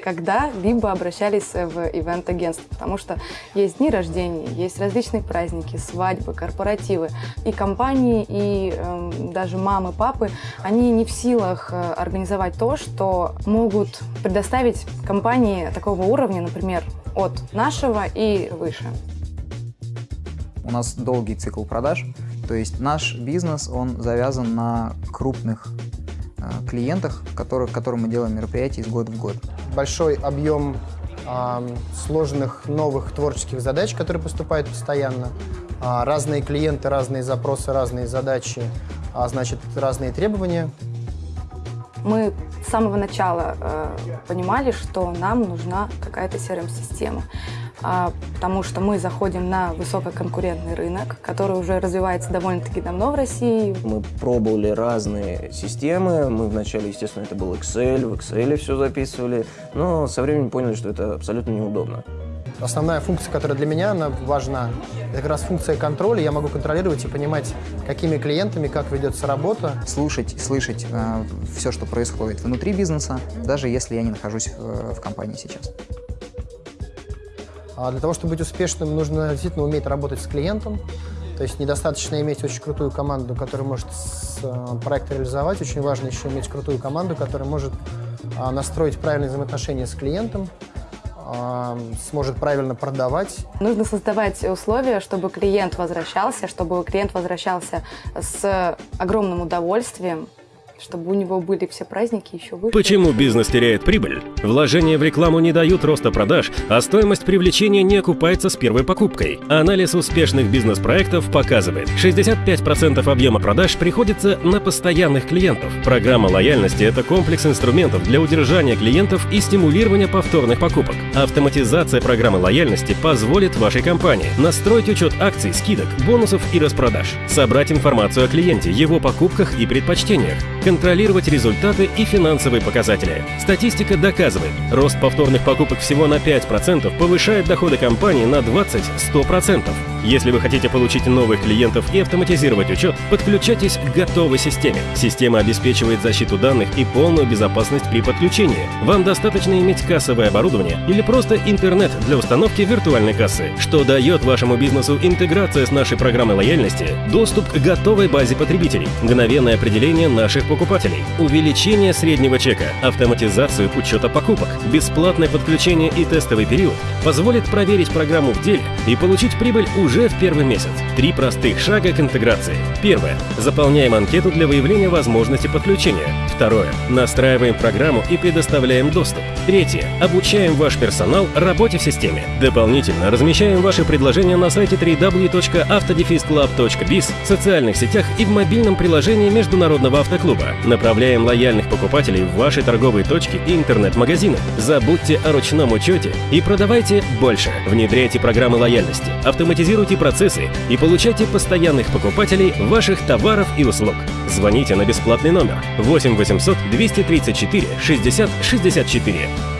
когда-либо обращались в ивент-агентство, потому что есть дни рождения, есть различные праздники, свадьбы, корпоративы. И компании, и э, даже мамы, папы, они не в силах э, организовать то, что могут предоставить компании такого уровня, например, от нашего и выше. У нас долгий цикл продаж, то есть наш бизнес, он завязан на крупных э, клиентах, которых, которым мы делаем мероприятия из года в год. Большой объем э, сложных новых творческих задач, которые поступают постоянно. Э, разные клиенты, разные запросы, разные задачи, а значит, разные требования. Мы с самого начала э, понимали, что нам нужна какая-то CRM-система а, потому что мы заходим на высококонкурентный рынок, который уже развивается довольно-таки давно в России. Мы пробовали разные системы. Мы вначале, естественно, это был Excel, в Excel все записывали, но со временем поняли, что это абсолютно неудобно. Основная функция, которая для меня она важна, это как раз функция контроля. Я могу контролировать и понимать, какими клиентами, как ведется работа. Слушать, слышать э, все, что происходит внутри бизнеса, даже если я не нахожусь в, в компании сейчас. А для того, чтобы быть успешным, нужно действительно уметь работать с клиентом. То есть недостаточно иметь очень крутую команду, которая может э, проект реализовать. Очень важно еще иметь крутую команду, которая может а, настроить правильные взаимоотношения с клиентом, а, сможет правильно продавать. Нужно создавать условия, чтобы клиент возвращался, чтобы клиент возвращался с огромным удовольствием, чтобы у него были все праздники еще выше. Почему бизнес теряет прибыль? Вложения в рекламу не дают роста продаж, а стоимость привлечения не окупается с первой покупкой. Анализ успешных бизнес-проектов показывает, 65% объема продаж приходится на постоянных клиентов. Программа лояльности – это комплекс инструментов для удержания клиентов и стимулирования повторных покупок. Автоматизация программы лояльности позволит вашей компании настроить учет акций, скидок, бонусов и распродаж, собрать информацию о клиенте, его покупках и предпочтениях, контролировать результаты и финансовые показатели. Статистика доказывает, рост повторных покупок всего на 5% повышает доходы компании на 20-100%. Если вы хотите получить новых клиентов и автоматизировать учет, подключайтесь к готовой системе. Система обеспечивает защиту данных и полную безопасность при подключении. Вам достаточно иметь кассовое оборудование или просто интернет для установки виртуальной кассы, что дает вашему бизнесу интеграция с нашей программой лояльности, доступ к готовой базе потребителей, мгновенное определение наших покупателей, увеличение среднего чека, автоматизацию учета покупок, бесплатное подключение и тестовый период позволит проверить программу в деле и получить прибыль уже в первый месяц. Три простых шага к интеграции. Первое. Заполняем анкету для выявления возможности подключения. Второе. Настраиваем программу и предоставляем доступ. Третье. Обучаем ваш персонал работе в системе. Дополнительно размещаем ваши предложения на сайте www.autodefisclub.biz, в социальных сетях и в мобильном приложении Международного автоклуба. Направляем лояльных покупателей в ваши торговые точки и интернет-магазины. Забудьте о ручном учете и продавайте больше. Внедряйте программы лояльности, автоматизируйте процессы и получайте постоянных покупателей ваших товаров и услуг. Звоните на бесплатный номер 8 800 234 60 64